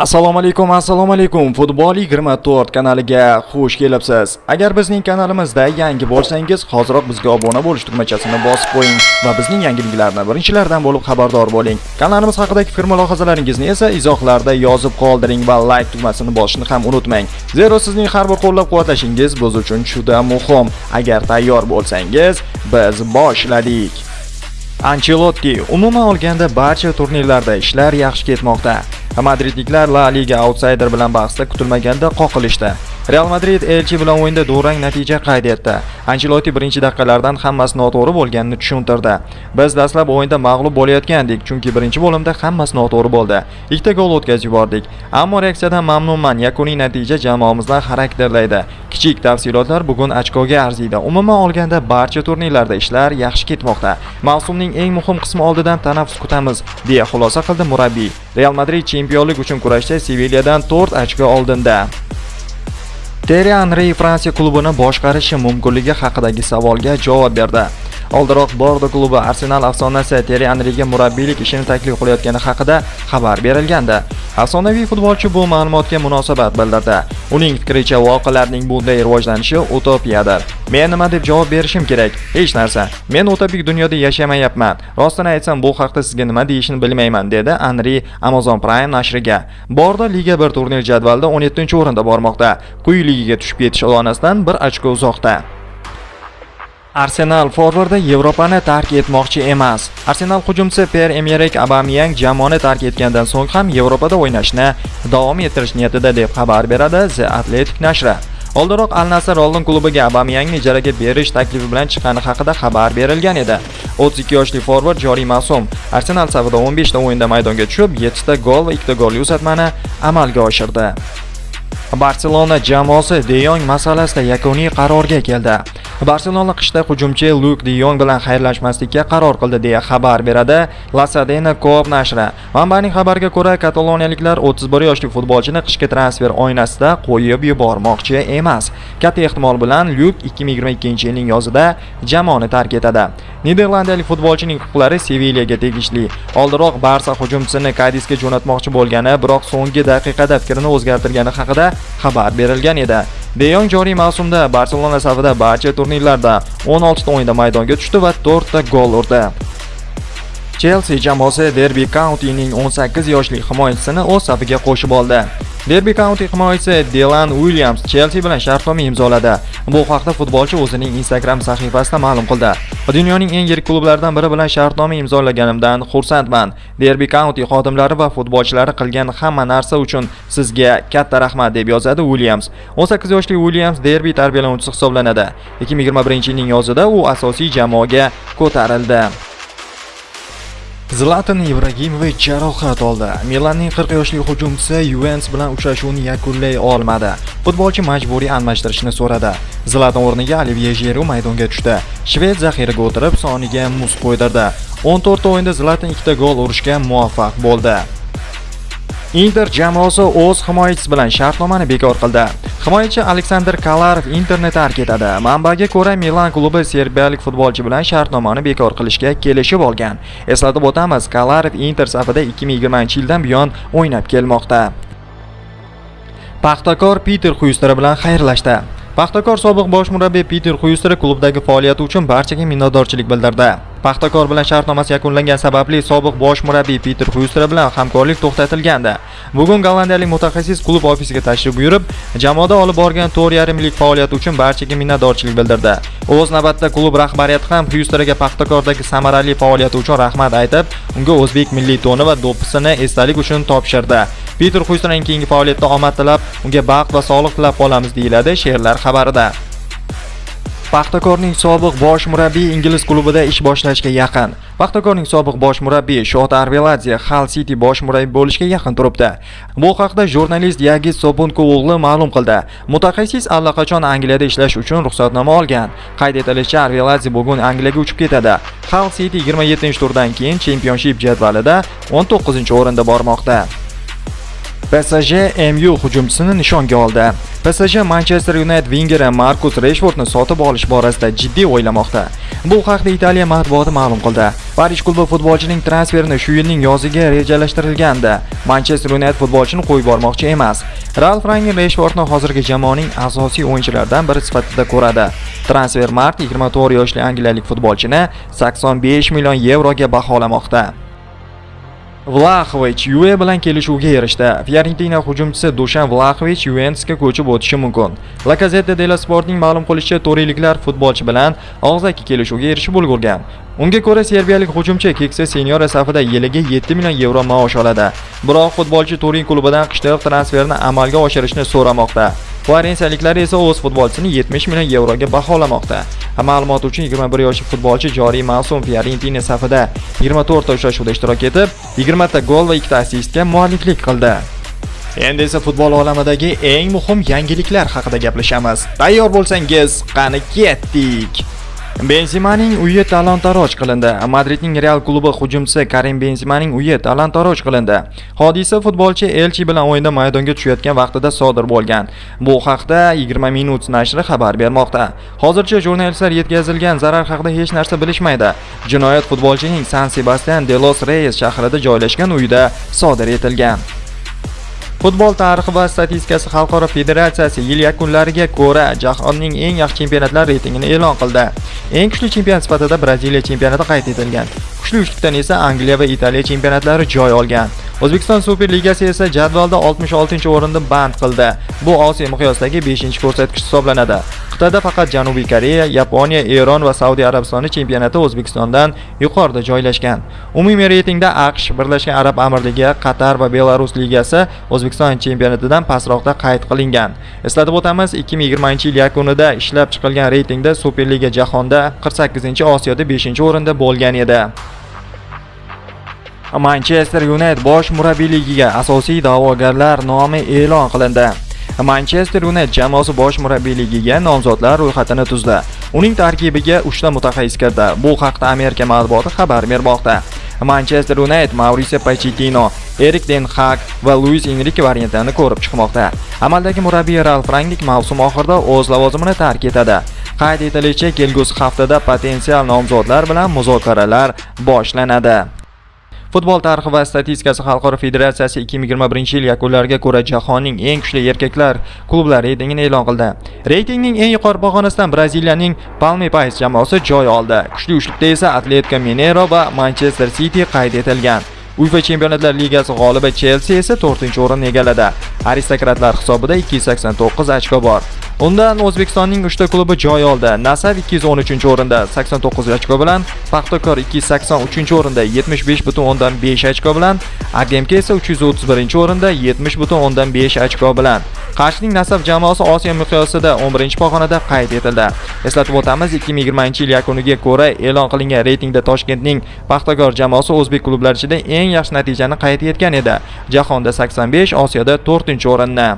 assalomu alaykum assalomu alaykum. Futbol 24 kanaliga xush kelibsiz. Agar bizning kanalimizda yangi bo'lsangiz hoziroq bizga obuna bo'lish tugmachasini bosib qo'ying va bizning yangiliklarni birinchilardan bo'lib xabardor bo'ling. Kanalimiz haqidagi fikr mulohazalaringizni esa izohlarda yozib qoldiring va like tugmasini bosishni ham unutmang. Zero sizning har bir qo'llab-quvvatlashingiz biz uchun juda muhim. Agar tayyor bo'lsangiz biz boshladik. Ancelotti umuman olganda barcha turnirlarda ishlar yaxshi ketmoqda. Madridliklar La Liga outsider bilan bahsda kutilmaganda qoqilishdi. Real Madrid Elchi bilan o'yinda durang natija qayd etdi. Ancelotti birinchi daqiqalardan hammasi noto'g'ri bo'lganini tushuntirdi. Biz dastlab o'yinda mag'lub bo'layotgandik, chunki birinchi bo'limda hammasi noto'g'ri bo'ldi. Ikkita gol o'tkazib yubordik. Ammo reaksiyadan mamnunman. Yakuniy natija jamoamizni xarakterlaydi. Kichik tafsilotlar bugun ochkoga arziydi. Umuman olganda barcha turnirlarda ishlar yaxshi ketmoqda. Mavsumning eng muhim qismi oldidan tanaffus kutamiz, deya xulosa qildi murabbiy. Real Madrid chempionlik uchun kurashda Sevilyadan 4 ochko oldinda. Terri Anri Fransiya klubini boshqarishi mumkinligi haqidagi savolga javob berdi. Oldinroq Bordo klubi Arsenal afsonasi Thierry Henryga murabbiylik ishini taklif qilayotgani haqida xabar berilgandi. Afsonaviy futbolchi bu ma'lumotga munosabat bildirdi. Uning fikricha voqealarning bunday rivojlanishi utopiyadir. Men nima deb javob berishim kerak? Hech narsa. Men utopik dunyoda yashamayapman. Rostini aytsam, bu haqda sizga nima deyishni bilmayman, dedi Henry Amazon Prime nashriga. Bordo Liga 1 turnir jadvalida 17-o'rinda bormoqda. Quyi ligaga tushib ketish olonasidan bir ochko uzoqda. Arsenal forvardi Yevropani tark etmoqchi emas. Arsenal hujumchisi Pierre-Emerick Aubameyang jamoani tark etgandan so'ng ham Yevropada o'ynashni davom ettirish niyatida deb xabar beradi The Athletic nashri. Oldinroq Al Nassr London klubiga Aubameyangni ijaraga berish taklifi bilan chiqqani haqida xabar berilgan edi. 32 yoshli forvard joriy mavsum Arsenal safida 15 ta o'yinda maydonga tushib, 7 ta gol va 2 ta golli uzatmani amalga oshirdi. Barselona jamoasi De Jong masalasida yakuniy qarorga keldi. Barselona qishda hujumchi Luke De Jong bilan xayrlashmaslikka qaror qildi deya xabar beradi La Cadena Coop nashri. Manbaning xabariga ko'ra, kataloniyaliklar 31 yoshli futbolchini qishki transfer oynasida qo'yib yubormoqchi emas. Katta ehtimol bilan Luke 2022-yilning yozida jamoani tark etadi. Niderlandiyalik futbolchining huquqlari Sevilyaga tegishli. Oldinroq Barsa hujumchisini Kadisga jo'natmoqchi bo'lgani, biroq so'nggi daqiqada fikrini o'zgartirgani haqida xabar berilgan edi. De Jong joriy mavsumda Barselona safida barcha turnirlarda 16 ta o'yinda maydonga tushdi va 4 ta gol urdi. Chelsea jamoasi Derby County'ning 18 yoshli himoyachisini o'z safiga qo'shib oldi. Derby County himoyachisi Dylan Williams Chelsea bilan shartnoma imzoladi. Bu haqda futbolchi o'zining Instagram sahifasida ma'lum qildi. Dunyoning eng yirik klublaridan biri bilan shartnoma imzolaganimdan xursandman. Derby County xodimlari va futbolchilari qilgan hamma narsa uchun sizga katta rahmat deb yozadi Williams. 18 yoshli Williams Derby tarbiyalanuvchisi hisoblanadi. 2021-yilning yozida u asosiy jamoaga ko'tarildi. Zlatan Ibragimovic jarohat oldi. Milanning 40 yoshli hujumchisi Juventus bilan uchrashuvni yakunlay olmadi. Futbolchi majburiy almashtirishni so'radi. Zlatan o'rniga Olivier Giroud maydonga tushdi. Shved zaxiraga o'tirib, soniga muz qo'ydirdi. 14 ta o'yinda Zlatan ta gol urishga muvaffaq bo'ldi. Inter jamoasi o'z himoyachisi bilan shartnomani bekor qildi. Himoyachi Aleksandr Kalarov Interni tark etadi. Manbaga ko'ra, Milan klubi serbiyalik futbolchi bilan shartnomani bekor qilishga kelishib olgan. Eslatib o'tamiz, Kalarov Inter safida 2020-yildan buyon o'ynab kelmoqda. Paxtakor Peter Xuyster bilan xayrlashdi. Paxtakor sobiq bosh murabbiy Peter Huystra klubdagi faoliyati uchun barchaga minnatdorchilik bildirdi. Paxtakor bilan shartnomasi yakunlangan sababli sobiq bosh murabbiy Peter Huystra bilan hamkorlik to'xtatilgandi. Bugun gollandiyalik mutaxassis klub ofisiga tashrif buyurib, jamoada olib borgan 4,5 yillik faoliyati uchun barchaga minnatdorchilik bildirdi. O'z navbatida klub rahbariyati ham Huystraga Paxtakordagi samarali faoliyati uchun rahmat aytib, unga o'zbek milliy toni va do'ppisini esdalik uchun topshirdi. Peter Xuysterning keyingi faoliyatida omad tilab, unga baxt va sog'liq tilab qolamiz deyiladi she'rlar xabarida. Paxtakorning sobiq bosh murabbiyi ingliz klubida ish boshlashga yaqin. Paxtakorning sobiq bosh murabbiyi Shot Arveladze Hull City bosh murabbiy bo'lishga yaqin turibdi. Bu haqda jurnalist Yagiz Sobunko o'g'li ma'lum qildi. Mutaxassis allaqachon Angliyada ishlash uchun ruxsatnoma olgan. Qayd etilishicha, Arveladze bugun Angliyaga uchib ketadi. Hull City 27-turdan keyin Championship jadvalida 19-o'rinda bormoqda. PSG MU hujumchisini nishonga oldi. PSG Manchester United vingeri Marcus Rashfordni sotib olish borasida jiddiy o'ylamoqda. Bu haqda Italiya matbuoti ma'lum qildi. Parij klubi futbolchining transferini shu yilning yoziga rejalashtirilgandi. Manchester United futbolchini qo'yib bormoqchi emas. Ralf Rangnick Rashfordni hozirgi jamoaning asosiy o'yinchilaridan biri sifatida ko'radi. Transfermarkt 24 yoshli angliyalik futbolchini 85 million yevroga baholamoqda. Vlaxovich Juve bilan kelishuvga erishdi. Fiorentina hujumchisi Dushan Vlaxovich Juventusga ko'chib o'tishi mumkin. La Gazzetta dello Sportning ma'lum qilishicha, toriliklar futbolchi bilan og'zaki kelishuvga erishib ulgurgan. Unga ko'ra serbiyalik hujumchi keksa seniora safida yiliga 7 million yevro maosh oladi. Biroq futbolchi Turin klubidan qishloq transferni amalga oshirishni so'ramoqda. Florensiyaliklar esa o'z futbolchisini 70 million yevroga baholamoqda. Ma'lumot uchun 21 yoshli futbolchi joriy mavsum Fiorentina safida 24 ta uchrashuvda ishtirok etib, 20 ta gol va 2 ta assistga mualliflik qildi. Endi esa futbol olamidagi eng muhim yangiliklar haqida gaplashamiz. Tayyor bo'lsangiz, qani ketdik. Benzemaning uyi talon-taroj qilindi. Madridning Real klubi hujumchisi Karim Benzemaning uyi talon-taroj qilindi. Hodisa futbolchi Elchi bilan o'yinda maydonga tushayotgan vaqtida sodir bo'lgan. Bu haqda 20 minut nashri xabar bermoqda. Hozircha jurnalistlar yetkazilgan zarar haqida hech narsa bilishmaydi. Jinoyat futbolchining San Sebastian de los Reyes shahrida joylashgan uyida sodir etilgan. Futbol tarixi va statistikasi xalqaro federatsiyasi yil yakunlariga ko'ra jahonning eng yaxshi chempionatlar reytingini e'lon qildi. Eng kuchli chempion sifatida Braziliya chempionati qayd etilgan. Kuchli uchlikdan esa Angliya va Italiya chempionatlari joy olgan. O'zbekiston Super Ligasi esa jadvalda 66-o'rinda band qildi. Bu Osiyo miqyosidagi 5-ko'rsatkich hisoblanadi. Qit'ada faqat Janubiy Koreya, Yaponiya, Eron va Saudiya Arabistoni chempionati O'zbekistondan yuqorida joylashgan. Umumiy reytingda AQSh, Birlashgan Arab Amirligi, Qatar va Belarus ligasi O'zbekiston chempionatidan pastroqda qayd qilingan. Eslatib o'tamiz, 2020-yil yakunida ishlab chiqilgan reytingda Superliga jahonda 48-Osiyoda 5-o'rinda bo'lgan edi. Manchester United bosh murabbiyligiga asosiy da'vogarlar nomi e'lon qilindi. Manchester United jamoasi bosh murabbiyligiga nomzodlar ro'yxatini tuzdi. Uning tarkibiga 3 ta mutaxassis kirdi. Bu haqda Amerika matbuoti xabar bermoqda. Manchester United Mauricio Pochettino, Erik ten Hag va Luis Enrique variantlarini ko'rib chiqmoqda. Amaldagi murabbiy Ralf Rangnick mavsum oxirida o'z lavozimini tark etadi. Qayd etilishicha, kelgusi haftada potensial nomzodlar bilan muzokaralar boshlanadi. Futbol tarixi va statistikasi xalqaro federatsiyasi 2021 yil yakunlariga ko'ra jahonning eng kuchli erkaklar klublari reytingini e'lon qildi. Reytingning eng yuqori pog'onasidan Braziliyaning Palmeiras jamoasi joy oldi. Kuchli uchlikda esa Atletico Mineiro va Manchester City qayd etilgan. UEFA Chempionatlar Ligasi g'olibi Chelsea esa 4-o'rinni egalladi. Aristokratlar hisobida 289 ochko bor. Undan O'zbekistonning 3 ta klubi joy oldi. Nasaf 213-o'rinda 89 ochko bilan, Paxtakor 283-o'rinda 75.5 ochko bilan, AGMK esa 331-o'rinda 70.5 ochko bilan. Qarshining Nasaf jamoasi Osiyo miqyosida 11-pog'onada qayd etildi. Eslatib o'tamiz, 2020-yil yakuniga ko'ra e'lon qilingan reytingda Toshkentning Paxtakor jamoasi o'zbek klublari ichida eng yaxshi natijani qayd etgan edi. Jahonda 85, Osiyoda 4-o'rinni.